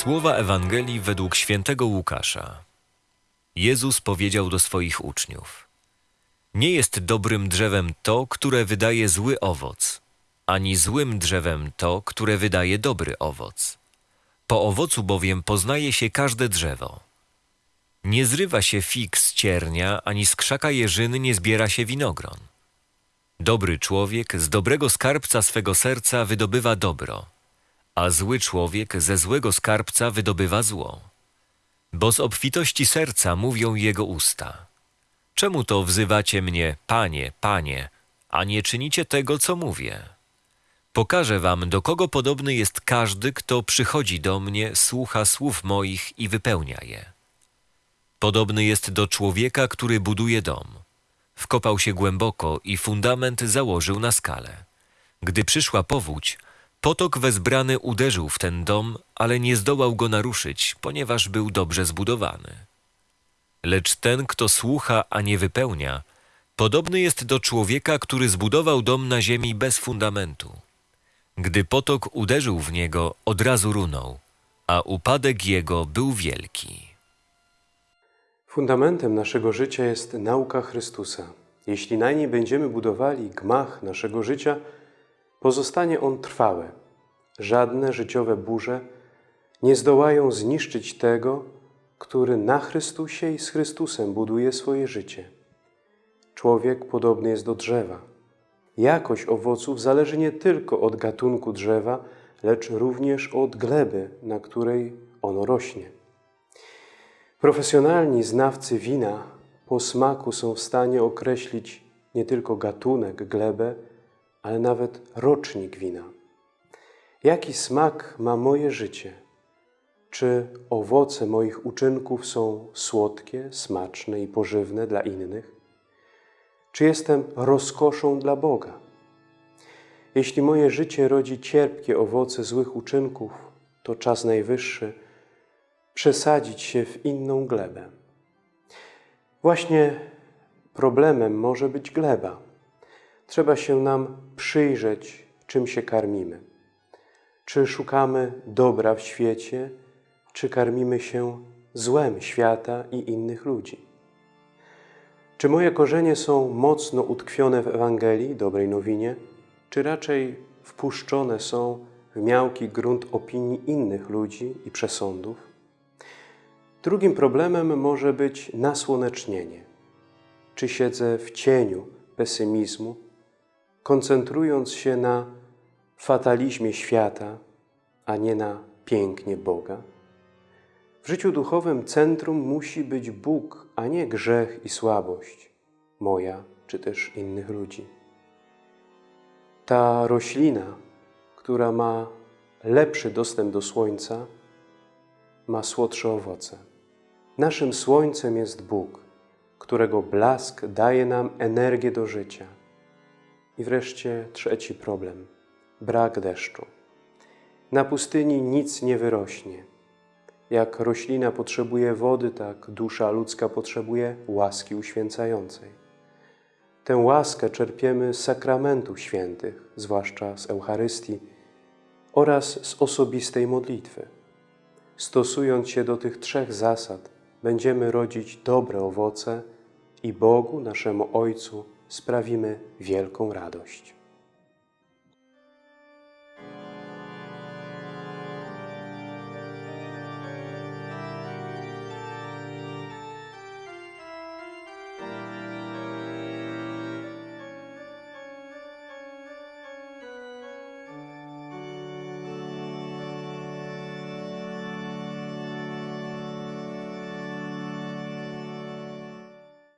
Słowa Ewangelii według świętego Łukasza. Jezus powiedział do swoich uczniów: Nie jest dobrym drzewem to, które wydaje zły owoc, ani złym drzewem to, które wydaje dobry owoc. Po owocu bowiem poznaje się każde drzewo. Nie zrywa się fig z ciernia, ani z krzaka jeżyny nie zbiera się winogron. Dobry człowiek z dobrego skarbca swego serca wydobywa dobro, a zły człowiek ze złego skarbca wydobywa zło. Bo z obfitości serca mówią jego usta. Czemu to wzywacie mnie, panie, panie, a nie czynicie tego, co mówię? Pokażę wam, do kogo podobny jest każdy, kto przychodzi do mnie, słucha słów moich i wypełnia je. Podobny jest do człowieka, który buduje dom. Wkopał się głęboko i fundament założył na skalę. Gdy przyszła powódź, potok wezbrany uderzył w ten dom, ale nie zdołał go naruszyć, ponieważ był dobrze zbudowany. Lecz ten, kto słucha, a nie wypełnia, podobny jest do człowieka, który zbudował dom na ziemi bez fundamentu. Gdy potok uderzył w niego, od razu runął, a upadek jego był wielki. Fundamentem naszego życia jest nauka Chrystusa. Jeśli na niej będziemy budowali gmach naszego życia, pozostanie on trwały. Żadne życiowe burze nie zdołają zniszczyć tego, który na Chrystusie i z Chrystusem buduje swoje życie. Człowiek podobny jest do drzewa. Jakość owoców zależy nie tylko od gatunku drzewa, lecz również od gleby, na której ono rośnie. Profesjonalni znawcy wina po smaku są w stanie określić nie tylko gatunek, glebę, ale nawet rocznik wina. Jaki smak ma moje życie? Czy owoce moich uczynków są słodkie, smaczne i pożywne dla innych? Czy jestem rozkoszą dla Boga? Jeśli moje życie rodzi cierpkie owoce złych uczynków, to czas najwyższy przesadzić się w inną glebę. Właśnie problemem może być gleba. Trzeba się nam przyjrzeć, czym się karmimy. Czy szukamy dobra w świecie, czy karmimy się złem świata i innych ludzi? Czy moje korzenie są mocno utkwione w Ewangelii, dobrej nowinie, czy raczej wpuszczone są w miałki grunt opinii innych ludzi i przesądów? Drugim problemem może być nasłonecznienie. Czy siedzę w cieniu pesymizmu, koncentrując się na fatalizmie świata, a nie na pięknie Boga? W życiu duchowym centrum musi być Bóg, a nie grzech i słabość, moja czy też innych ludzi. Ta roślina, która ma lepszy dostęp do słońca, ma słodsze owoce. Naszym słońcem jest Bóg, którego blask daje nam energię do życia. I wreszcie trzeci problem brak deszczu. Na pustyni nic nie wyrośnie. Jak roślina potrzebuje wody, tak dusza ludzka potrzebuje łaski uświęcającej. Tę łaskę czerpiemy z sakramentów świętych, zwłaszcza z Eucharystii oraz z osobistej modlitwy. Stosując się do tych trzech zasad, będziemy rodzić dobre owoce i Bogu, naszemu Ojcu, sprawimy wielką radość.